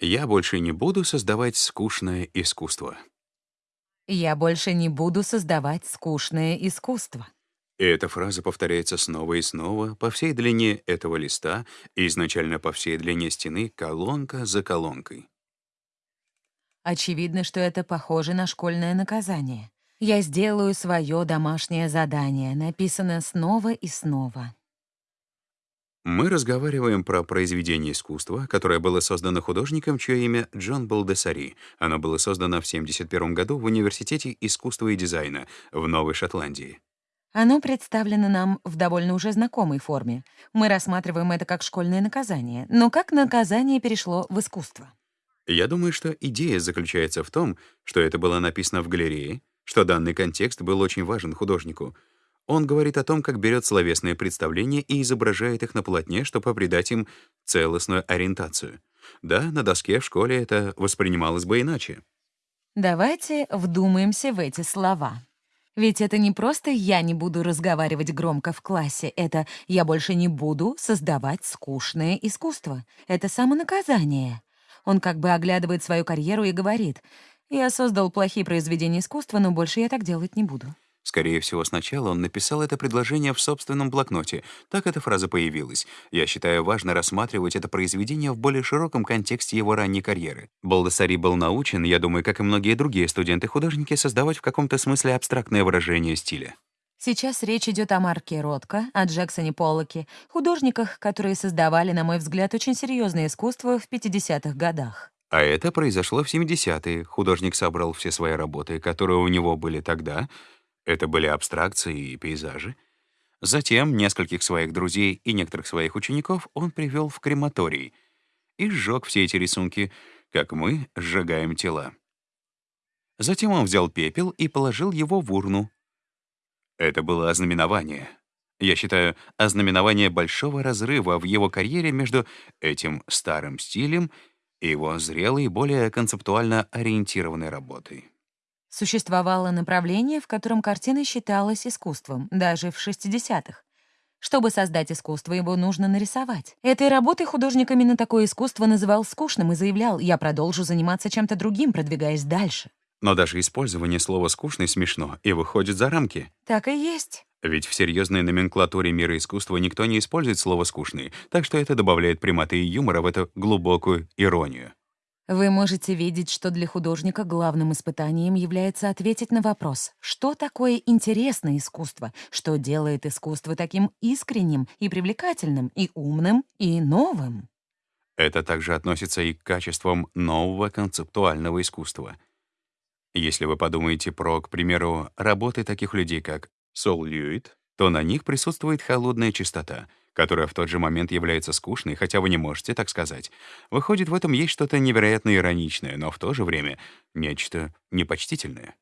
Я больше не буду создавать скучное искусство. Я больше не буду создавать скучное искусство. Эта фраза повторяется снова и снова по всей длине этого листа и изначально по всей длине стены, колонка за колонкой. Очевидно, что это похоже на школьное наказание. Я сделаю свое домашнее задание, написано снова и снова. Мы разговариваем про произведение искусства, которое было создано художником, чье имя Джон Балдесари. Оно было создано в 1971 году в Университете искусства и дизайна в Новой Шотландии. Оно представлено нам в довольно уже знакомой форме. Мы рассматриваем это как школьное наказание, но как наказание перешло в искусство. Я думаю, что идея заключается в том, что это было написано в галерее, что данный контекст был очень важен художнику — он говорит о том, как берет словесные представления и изображает их на полотне, чтобы придать им целостную ориентацию. Да, на доске в школе это воспринималось бы иначе. Давайте вдумаемся в эти слова. Ведь это не просто «я не буду разговаривать громко в классе», это «я больше не буду создавать скучное искусство». Это самонаказание. Он как бы оглядывает свою карьеру и говорит «я создал плохие произведения искусства, но больше я так делать не буду». Скорее всего, сначала он написал это предложение в собственном блокноте. Так эта фраза появилась. Я считаю важно рассматривать это произведение в более широком контексте его ранней карьеры. Балдасари был научен, я думаю, как и многие другие студенты-художники, создавать в каком-то смысле абстрактное выражение стиля. Сейчас речь идет о Марке Ротко, о Джексоне Поллоке, художниках, которые создавали, на мой взгляд, очень серьезное искусство в 50-х годах. А это произошло в 70-е. Художник собрал все свои работы, которые у него были тогда, это были абстракции и пейзажи. Затем нескольких своих друзей и некоторых своих учеников он привел в крематорий и сжег все эти рисунки, как мы сжигаем тела. Затем он взял пепел и положил его в урну. Это было ознаменование. Я считаю, ознаменование большого разрыва в его карьере между этим старым стилем и его зрелой, более концептуально ориентированной работой. Существовало направление, в котором картина считалась искусством, даже в 60-х. Чтобы создать искусство, его нужно нарисовать. Этой работой художник именно такое искусство называл скучным и заявлял, я продолжу заниматься чем-то другим, продвигаясь дальше. Но даже использование слова «скучный» смешно и выходит за рамки. Так и есть. Ведь в серьезной номенклатуре мира искусства никто не использует слово «скучный», так что это добавляет приматы и юмора в эту глубокую иронию. Вы можете видеть, что для художника главным испытанием является ответить на вопрос, что такое интересное искусство, что делает искусство таким искренним и привлекательным, и умным, и новым. Это также относится и к качествам нового концептуального искусства. Если вы подумаете про, к примеру, работы таких людей, как Сол Льюит, то на них присутствует холодная чистота — которая в тот же момент является скучной, хотя вы не можете так сказать. Выходит, в этом есть что-то невероятно ироничное, но в то же время нечто непочтительное.